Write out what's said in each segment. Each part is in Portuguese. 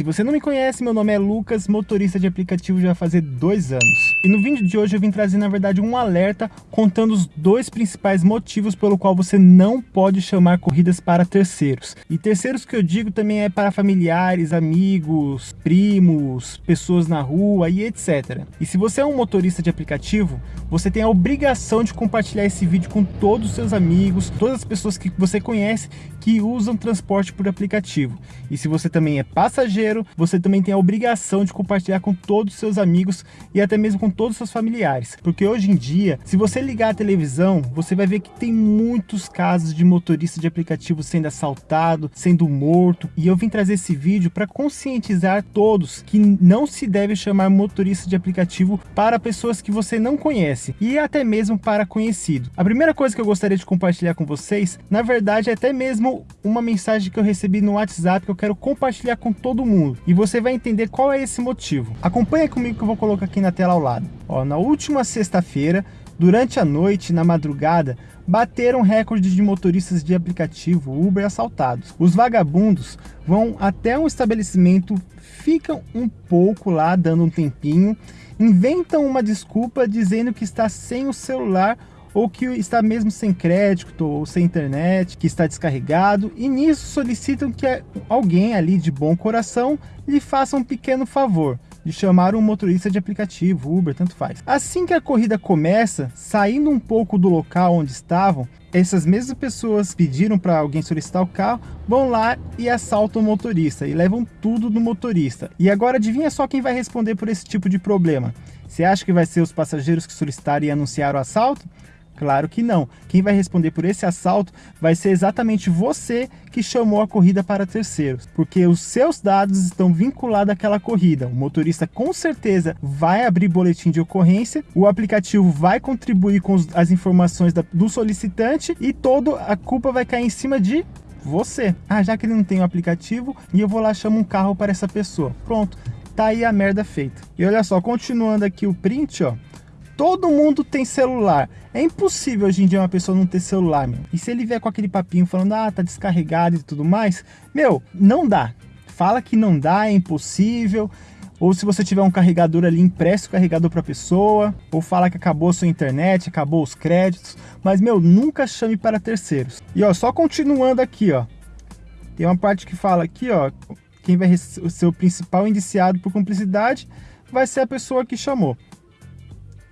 se você não me conhece, meu nome é Lucas, motorista de aplicativo já fazer dois anos. E no vídeo de hoje eu vim trazer, na verdade, um alerta contando os dois principais motivos pelo qual você não pode chamar corridas para terceiros. E terceiros que eu digo também é para familiares, amigos, primos, pessoas na rua e etc. E se você é um motorista de aplicativo, você tem a obrigação de compartilhar esse vídeo com todos os seus amigos, todas as pessoas que você conhece que usam transporte por aplicativo. E se você também é passageiro, você também tem a obrigação de compartilhar com todos os seus amigos e até mesmo com todos os seus familiares. Porque hoje em dia, se você ligar a televisão, você vai ver que tem muitos casos de motorista de aplicativo sendo assaltado, sendo morto. E eu vim trazer esse vídeo para conscientizar todos que não se deve chamar motorista de aplicativo para pessoas que você não conhece e até mesmo para conhecido. A primeira coisa que eu gostaria de compartilhar com vocês, na verdade é até mesmo uma mensagem que eu recebi no WhatsApp que eu quero compartilhar com todo mundo e você vai entender qual é esse motivo. Acompanha comigo que eu vou colocar aqui na tela ao lado. Ó, na última sexta-feira, durante a noite, na madrugada, bateram recorde de motoristas de aplicativo Uber assaltados. Os vagabundos vão até um estabelecimento, ficam um pouco lá, dando um tempinho, inventam uma desculpa dizendo que está sem o celular ou que está mesmo sem crédito ou sem internet, que está descarregado, e nisso solicitam que alguém ali de bom coração lhe faça um pequeno favor de chamar um motorista de aplicativo, Uber, tanto faz. Assim que a corrida começa, saindo um pouco do local onde estavam, essas mesmas pessoas pediram para alguém solicitar o carro, vão lá e assaltam o motorista e levam tudo do motorista. E agora adivinha só quem vai responder por esse tipo de problema? Você acha que vai ser os passageiros que solicitaram e anunciaram o assalto? Claro que não. Quem vai responder por esse assalto vai ser exatamente você que chamou a corrida para terceiros, porque os seus dados estão vinculados àquela corrida. O motorista com certeza vai abrir boletim de ocorrência, o aplicativo vai contribuir com as informações do solicitante e toda a culpa vai cair em cima de você. Ah, já que ele não tem o aplicativo, e eu vou lá chamo um carro para essa pessoa. Pronto, tá aí a merda feita. E olha só, continuando aqui o print, ó, Todo mundo tem celular. É impossível hoje em dia uma pessoa não ter celular, meu. E se ele vier com aquele papinho falando, ah, tá descarregado e tudo mais, meu, não dá. Fala que não dá, é impossível. Ou se você tiver um carregador ali, empresta o carregador para a pessoa. Ou fala que acabou a sua internet, acabou os créditos. Mas, meu, nunca chame para terceiros. E, ó, só continuando aqui, ó. Tem uma parte que fala aqui, ó. Quem vai ser o principal indiciado por cumplicidade vai ser a pessoa que chamou.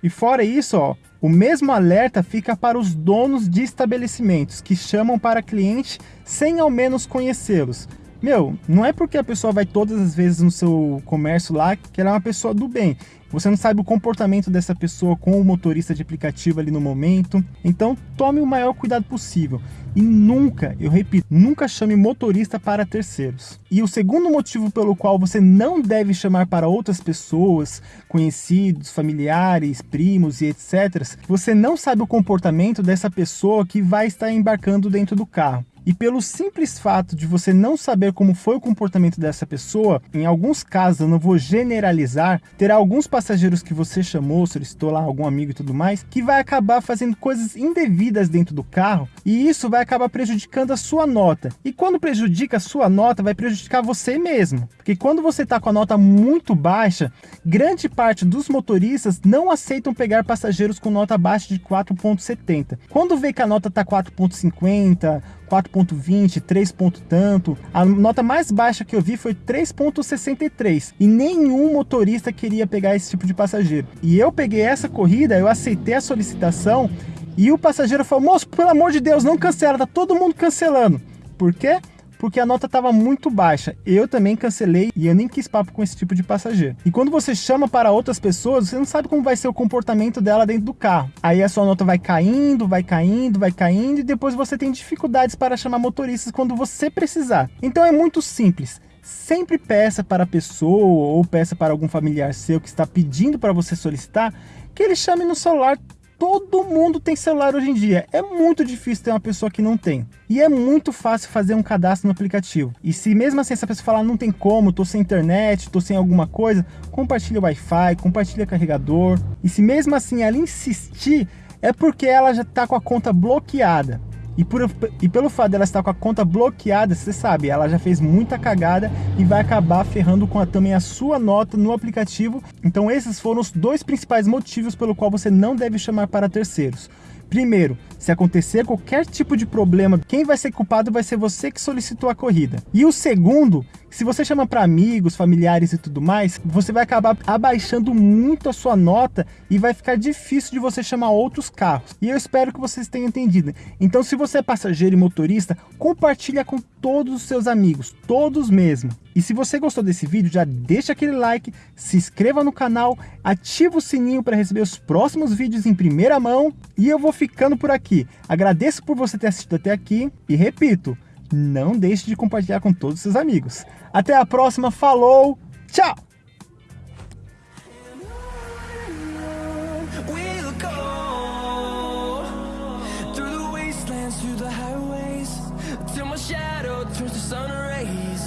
E fora isso, ó, o mesmo alerta fica para os donos de estabelecimentos que chamam para cliente sem ao menos conhecê-los. Meu, não é porque a pessoa vai todas as vezes no seu comércio lá que ela é uma pessoa do bem. Você não sabe o comportamento dessa pessoa com o motorista de aplicativo ali no momento. Então, tome o maior cuidado possível. E nunca, eu repito, nunca chame motorista para terceiros. E o segundo motivo pelo qual você não deve chamar para outras pessoas, conhecidos, familiares, primos e etc. Você não sabe o comportamento dessa pessoa que vai estar embarcando dentro do carro. E pelo simples fato de você não saber como foi o comportamento dessa pessoa, em alguns casos, eu não vou generalizar, terá alguns passageiros que você chamou, solicitou lá algum amigo e tudo mais, que vai acabar fazendo coisas indevidas dentro do carro e isso vai acabar prejudicando a sua nota. E quando prejudica a sua nota, vai prejudicar você mesmo. Porque quando você está com a nota muito baixa, grande parte dos motoristas não aceitam pegar passageiros com nota abaixo de 4.70. Quando vê que a nota está 4.50, 4.20, 3 ponto tanto. A nota mais baixa que eu vi foi 3.63 e nenhum motorista queria pegar esse tipo de passageiro. E eu peguei essa corrida, eu aceitei a solicitação e o passageiro falou, moço, pelo amor de Deus, não cancela, tá todo mundo cancelando. Por quê? Porque a nota estava muito baixa. Eu também cancelei e eu nem quis papo com esse tipo de passageiro. E quando você chama para outras pessoas, você não sabe como vai ser o comportamento dela dentro do carro. Aí a sua nota vai caindo, vai caindo, vai caindo e depois você tem dificuldades para chamar motoristas quando você precisar. Então é muito simples sempre peça para a pessoa ou peça para algum familiar seu que está pedindo para você solicitar que ele chame no celular Todo mundo tem celular hoje em dia. É muito difícil ter uma pessoa que não tem. E é muito fácil fazer um cadastro no aplicativo. E se mesmo assim essa pessoa falar, não tem como, tô sem internet, tô sem alguma coisa, compartilha o Wi-Fi, compartilha carregador. E se mesmo assim ela insistir, é porque ela já tá com a conta bloqueada. E, por, e pelo fato dela estar com a conta bloqueada, você sabe, ela já fez muita cagada e vai acabar ferrando com a, também a sua nota no aplicativo. Então esses foram os dois principais motivos pelo qual você não deve chamar para terceiros. Primeiro, se acontecer qualquer tipo de problema, quem vai ser culpado vai ser você que solicitou a corrida. E o segundo, se você chama para amigos, familiares e tudo mais, você vai acabar abaixando muito a sua nota e vai ficar difícil de você chamar outros carros. E eu espero que vocês tenham entendido. Então, se você é passageiro e motorista, compartilha com todos os seus amigos, todos mesmo. E se você gostou desse vídeo, já deixa aquele like, se inscreva no canal, ativa o sininho para receber os próximos vídeos em primeira mão. E eu vou ficando por aqui. Agradeço por você ter assistido até aqui e repito, não deixe de compartilhar com todos os seus amigos. Até a próxima, falou, tchau! shadow turns to sun rays